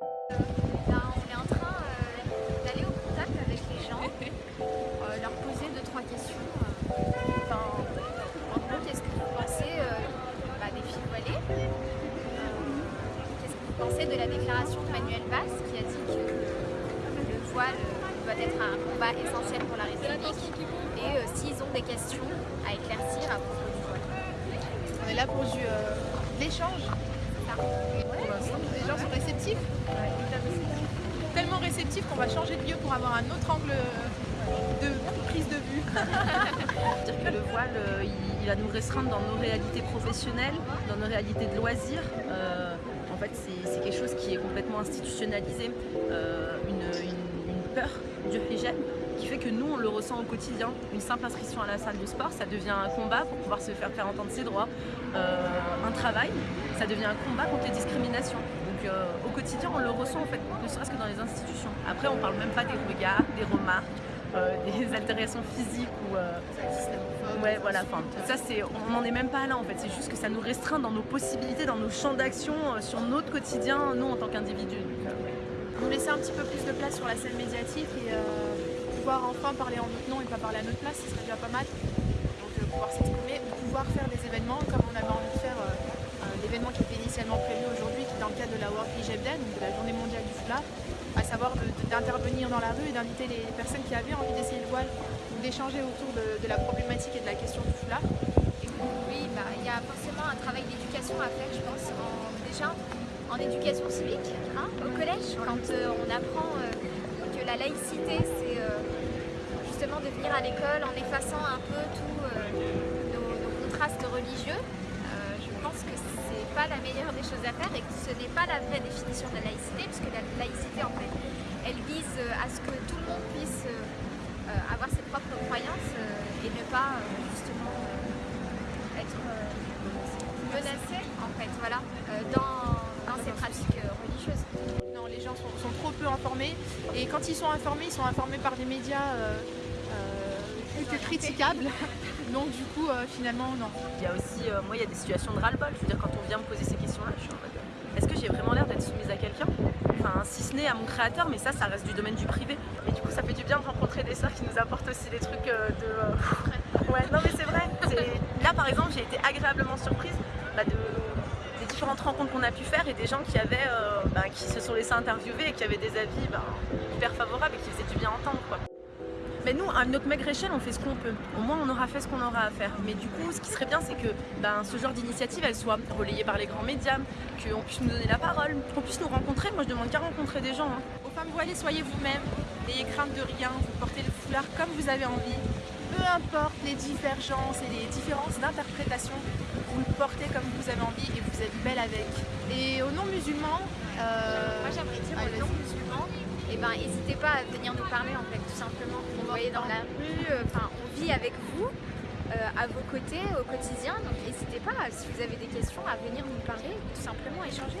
Ben, on est en train euh, d'aller au contact avec les gens, euh, leur poser deux trois questions. euh, Enfin, en gros, qu'est-ce que vous pensez bah, des filles voilées Qu'est-ce que vous pensez de la déclaration de Manuel Valls qui a dit que le voile doit être un combat essentiel pour la République Et euh, s'ils ont des questions à éclaircir à propos du voile. On est là pour du, euh, l'échange. Tellement réceptifs qu'on va changer de lieu pour avoir un autre angle de prise de vue. dire que le voile, euh, il, va nous restreindre dans nos réalités professionnelles, dans nos réalités de loisirs. Euh, en fait, c'est quelque chose qui est complètement institutionnalisé, euh, une, peur du hijab qui fait que nous, on le ressent au quotidien. Une simple inscription à la salle de sport, ça devient un combat pour pouvoir se faire faire entendre ses droits. Un travail, ça devient un combat contre les discriminations. Euh, au quotidien, on le ressent en fait, ne serait-ce que dans les institutions. Après, on parle même pas des regards, des remarques, euh, des altérations physiques ou euh, Ouais, voilà, ça c'est, on n'en est même pas là en fait, c'est juste que ça nous restreint dans nos possibilités, dans nos champs d'action, sur notre quotidien, nous en tant qu'individus. Nous laisser un petit peu plus de place sur la scène médiatique et pouvoir enfin parler en notre nom et pas parler à notre place, ce serait déjà pas mal. Donc pouvoir s'exprimer, pouvoir faire des événements comme on avait envie de faire euh, l'événement qui était initialement de la World Hijab Day, donc de la journée mondiale du foulard, à savoir d'intervenir dans la rue et d'inviter les personnes qui avaient envie d'essayer le voile ou d'échanger autour de, de la problématique et de la question du foulard. Oui, bah, il y a forcément un travail d'éducation à faire, je pense, en- déjà en éducation civique, hein, au collège, quand euh, on apprend euh, que la laïcité, c'est euh, justement de venir à l'école en effaçant un peu tous nos, nos contrastes religieux. Euh, je pense que c'est pas la meilleure des choses à faire et que ce n'est pas la vraie définition de la laïcité, puisque la laïcité, en fait, elle vise euh, à ce que tout le monde puisse euh, euh, avoir ses propres croyances euh, et ne pas euh, justement euh, être euh, menacé en fait, voilà, euh, dans, dans ces pratiques religieuses. Non, les gens sont, sont trop peu informés et quand ils sont informés, ils sont informés par des médias euh, euh, plus que critiquables. Donc du coup, euh, finalement, non. Il y a aussi, euh, moi, il y a des situations de ras-le-bol. Je veux dire, quand on vient me poser ces questions-là, je suis en mode, est-ce que j'ai vraiment l'air d'être soumise à quelqu'un À mon créateur, mais ça, ça reste du domaine du privé. Et du coup, ça fait du bien de rencontrer des sœurs qui nous apportent aussi des trucs euh, de. euh, ouais, non, mais c'est vrai. Là, par exemple, j'ai été agréablement surprise bah, de des différentes rencontres qu'on a pu faire et des gens qui avaient, euh, bah, qui se sont laissés interviewer et qui avaient des avis bah, hyper favorables et qui faisaient du bien entendre, quoi. Mais nous, à notre maigre échelle, on fait ce qu'on peut. Au moins, on aura fait ce qu'on aura à faire. Mais du coup, ce qui serait bien, c'est que ben, ce genre d'initiative, elle soit relayée par les grands médias, qu'on puisse nous donner la parole, qu'on puisse nous rencontrer. Moi, je demande qu'à rencontrer des gens. hein. Aux femmes voilées, soyez vous-même, n'ayez crainte de rien, vous portez le foulard comme vous avez envie. Peu importe les divergences et les différences d'interprétation, vous le portez comme vous avez envie et vous êtes belle avec. Et aux non-musulmans, euh, Moi j'aimerais dire ben, n'hésitez pas à venir nous parler en fait, tout simplement. Vous voyez dans la rue, euh, enfin on vit avec vous, euh, à vos côtés au quotidien, donc n'hésitez pas, si vous avez des questions, à venir nous parler, tout simplement échanger.